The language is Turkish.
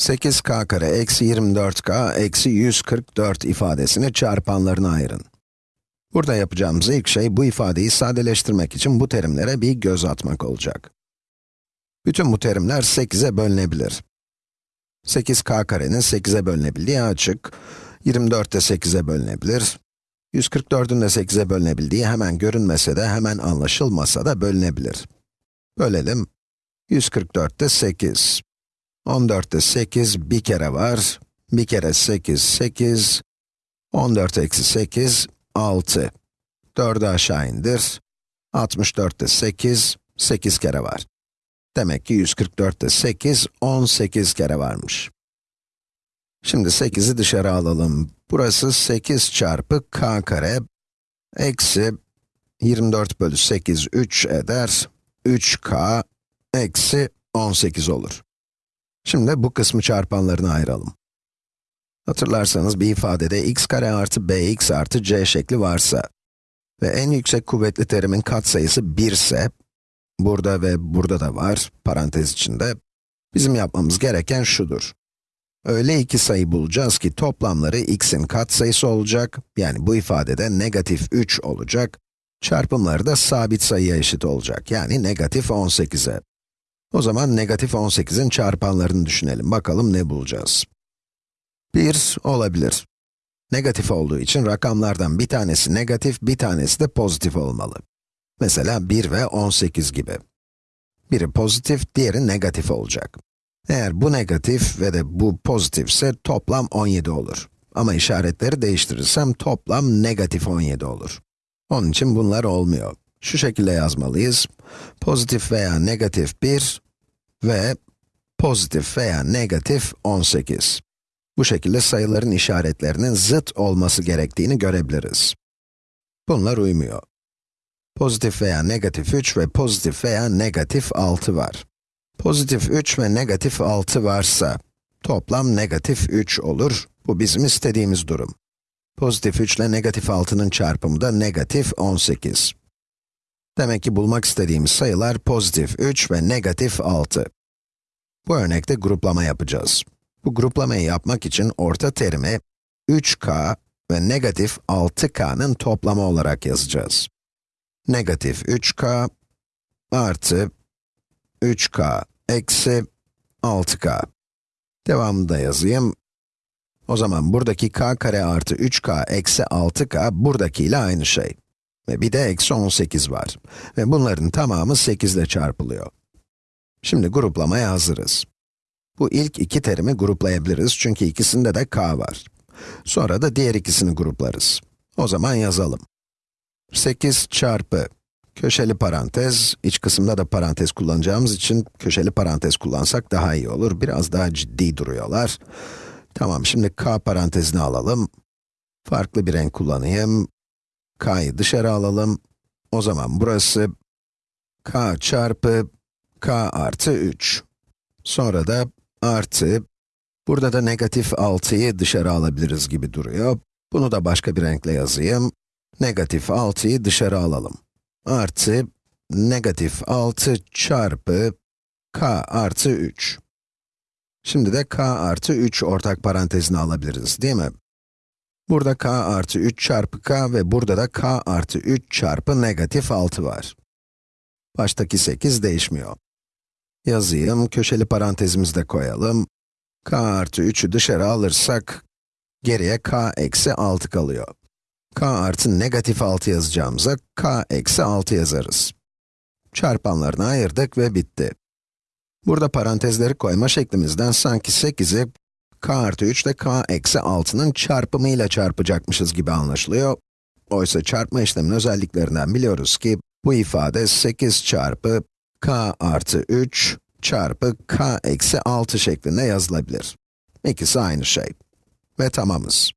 8k kare eksi 24k eksi 144 ifadesini çarpanlarına ayırın. Burada yapacağımız ilk şey bu ifadeyi sadeleştirmek için bu terimlere bir göz atmak olacak. Bütün bu terimler 8'e bölünebilir. 8k karenin 8'e bölünebildiği açık, 24 de 8'e bölünebilir, 144'ün de 8'e bölünebildiği hemen görünmese de hemen anlaşılmasa da bölünebilir. Bölelim. 144 de 8. 14'te 8 bir kere var. Bir kere 8, 8. 14 eksi 8, 6. 4'ü aşağı indir. 64'te 8, 8 kere var. Demek ki 144'te 8, 18 kere varmış. Şimdi 8'i dışarı alalım. Burası 8 çarpı k kare, eksi 24 bölü 8, 3 eder. 3k eksi 18 olur. Şimdi bu kısmı çarpanlarına ayıralım. Hatırlarsanız bir ifadede x kare artı bx artı c şekli varsa ve en yüksek kuvvetli terimin katsayısı 1 ise, burada ve burada da var, parantez içinde, bizim yapmamız gereken şudur. Öyle iki sayı bulacağız ki toplamları x'in katsayısı olacak, yani bu ifadede negatif 3 olacak, çarpımları da sabit sayıya eşit olacak, yani negatif 18'e. O zaman negatif 18'in çarpanlarını düşünelim. Bakalım ne bulacağız. 1 olabilir. Negatif olduğu için rakamlardan bir tanesi negatif, bir tanesi de pozitif olmalı. Mesela 1 ve 18 gibi. Biri pozitif, diğeri negatif olacak. Eğer bu negatif ve de bu pozitifse toplam 17 olur. Ama işaretleri değiştirirsem toplam negatif 17 olur. Onun için bunlar olmuyor. Şu şekilde yazmalıyız. Pozitif veya negatif 1 ve pozitif veya negatif 18. Bu şekilde sayıların işaretlerinin zıt olması gerektiğini görebiliriz. Bunlar uymuyor. Pozitif veya negatif 3 ve pozitif veya negatif 6 var. Pozitif 3 ve negatif 6 varsa, toplam negatif 3 olur. Bu bizim istediğimiz durum. Pozitif 3 ile negatif 6'nın çarpımı da negatif 18. Demek ki bulmak istediğimiz sayılar pozitif 3 ve negatif 6. Bu örnekte gruplama yapacağız. Bu gruplamayı yapmak için orta terimi 3k ve negatif 6k'nın toplamı olarak yazacağız. Negatif 3k artı 3k eksi 6k. Devamını da yazayım. O zaman buradaki k kare artı 3k eksi 6k buradakiyle aynı şey. Ve bir de eksi 18 var. Ve bunların tamamı 8 ile çarpılıyor. Şimdi gruplamaya hazırız. Bu ilk iki terimi gruplayabiliriz çünkü ikisinde de k var. Sonra da diğer ikisini gruplarız. O zaman yazalım. 8 çarpı köşeli parantez, iç kısımda da parantez kullanacağımız için köşeli parantez kullansak daha iyi olur. Biraz daha ciddi duruyorlar. Tamam, şimdi k parantezini alalım. Farklı bir renk kullanayım. K'yı dışarı alalım. O zaman burası k çarpı k artı 3. Sonra da artı, burada da negatif 6'yı dışarı alabiliriz gibi duruyor. Bunu da başka bir renkle yazayım. Negatif 6'yı dışarı alalım. Artı, negatif 6 çarpı k artı 3. Şimdi de k artı 3 ortak parantezini alabiliriz, değil mi? Burada k artı 3 çarpı k ve burada da k artı 3 çarpı negatif 6 var. Baştaki 8 değişmiyor. Yazayım, köşeli parantezimizi de koyalım. k artı 3'ü dışarı alırsak, geriye k eksi 6 kalıyor. k artı negatif 6 yazacağımıza, k eksi 6 yazarız. Çarpanlarını ayırdık ve bitti. Burada parantezleri koyma şeklimizden sanki 8'i k artı 3 ile k eksi 6'nın çarpımıyla çarpacakmışız gibi anlaşılıyor. Oysa çarpma işleminin özelliklerinden biliyoruz ki, bu ifade 8 çarpı k artı 3 çarpı k eksi 6 şeklinde yazılabilir. İkisi aynı şey. Ve tamamız.